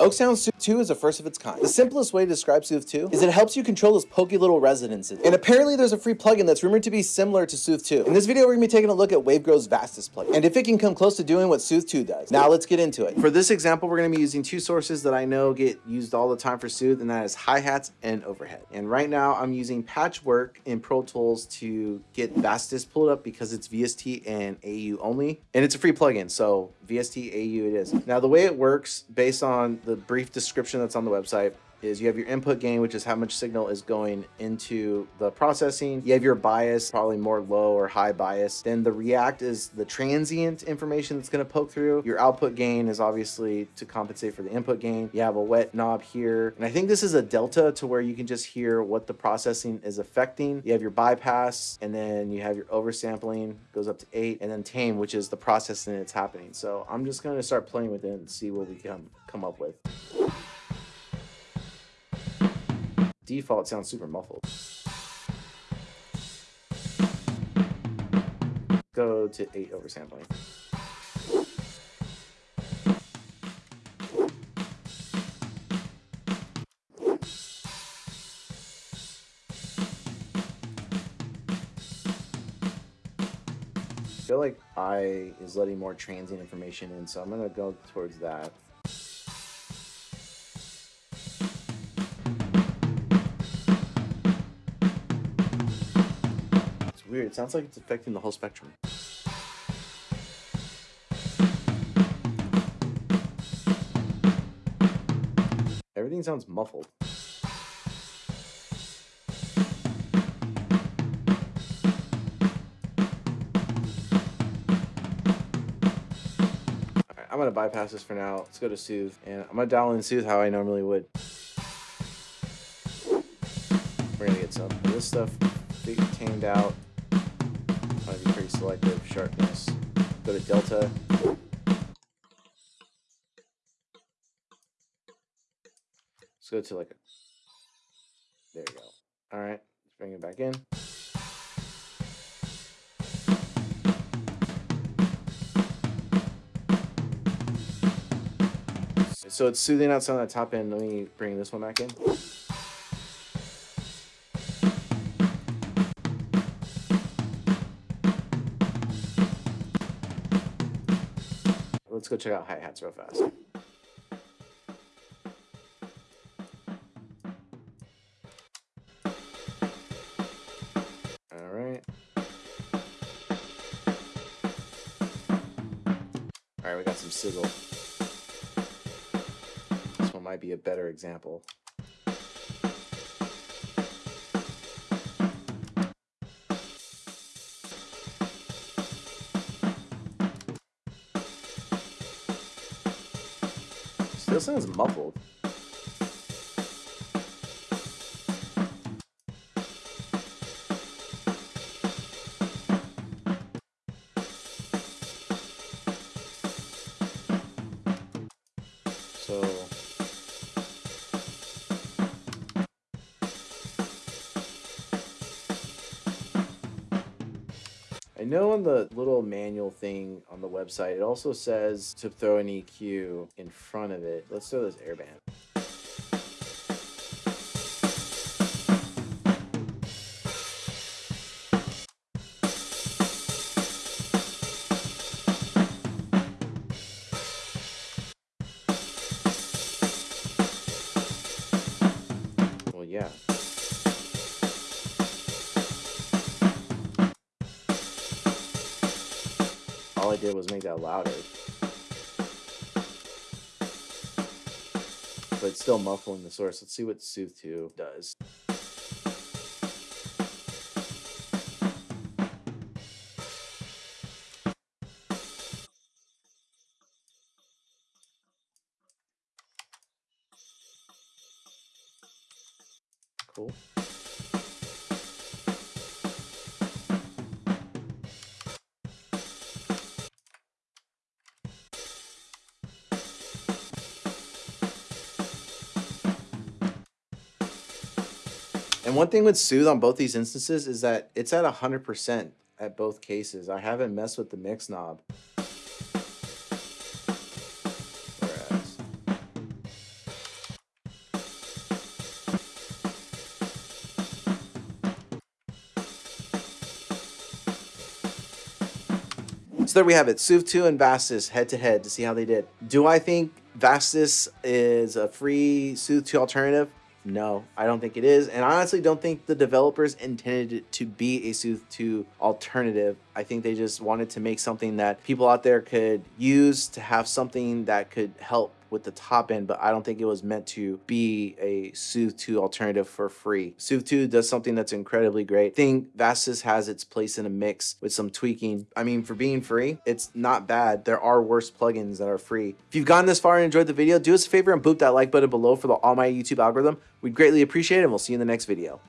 oeksound Soothe 2 is a first of its kind. The simplest way to describe Soothe 2 is it helps you control those pokey little resonances. And apparently there's a free plugin that's rumored to be similar to Soothe 2. In this video, we're gonna be taking a look at Wavegrow's Vastus plugin, and if it can come close to doing what Soothe 2 does. Now let's get into it. For this example, we're gonna be using two sources that I know get used all the time for Soothe, and that is hi-hats and overhead. And right now I'm using Patchwork in Pro Tools to get Vastus pulled up because it's VST and AU only, and it's a free plugin, so VST AU it is. Now the way it works, based on the brief description that's on the website, is you have your input gain, which is how much signal is going into the processing. You have your bias, probably more low or high bias. Then the react is the transient information that's going to poke through. Your output gain is obviously to compensate for the input gain. You have a wet knob here. And I think this is a delta to where you can just hear what the processing is affecting. You have your bypass and then you have your oversampling goes up to eight and then tame, which is the processing that's happening. So I'm just going to start playing with it and see what we come, come up with. Default sounds super muffled. Go to 8 oversampling. I feel like I is letting more transient information in, so I'm to go towards that. Weird. It sounds like it's affecting the whole spectrum. Everything sounds muffled. I'm gonna bypass this for now. Let's go to Soothe, and I'm gonna dial in Soothe how I normally would. We're gonna get some of this stuff tamed out selective sharpness. Go to delta. Let's go to like a, there you go. All right, let's bring it back in. So it's soothing out some of that top end. Let me bring this one back in. Let's go check out hi-hats real fast. All right. All right, we got some sizzle. This one might be a better example. This sounds muffled. So I know on the little manual thing on the website, it also says to throw an EQ in front of it. Let's throw this airband. Did was make that louder. But still muffling the source. Let's see what Soothe 2 does. Cool. And one thing with Soothe on both these instances is that it's at 100% at both cases. I haven't messed with the mix knob. So there we have it, Soothe Two and Vastus head-to-head -to, see how they did. Do I think Vastus is a free Soothe Two alternative? No, I don't think it is. And I honestly don't think the developers intended it to be a Soothe 2 alternative. I think they just wanted to make something that people out there could use to have something that could help with the top end, but I don't think it was meant to be a Soothe 2 alternative for free. Soothe 2 does something that's incredibly great. I think Vastus has its place in a mix with some tweaking. I mean, for being free, it's not bad. There are worse plugins that are free. If you've gotten this far and enjoyed the video, do us a favor and boop that like button below for the All My YouTube algorithm. We'd greatly appreciate it, and we'll see you in the next video.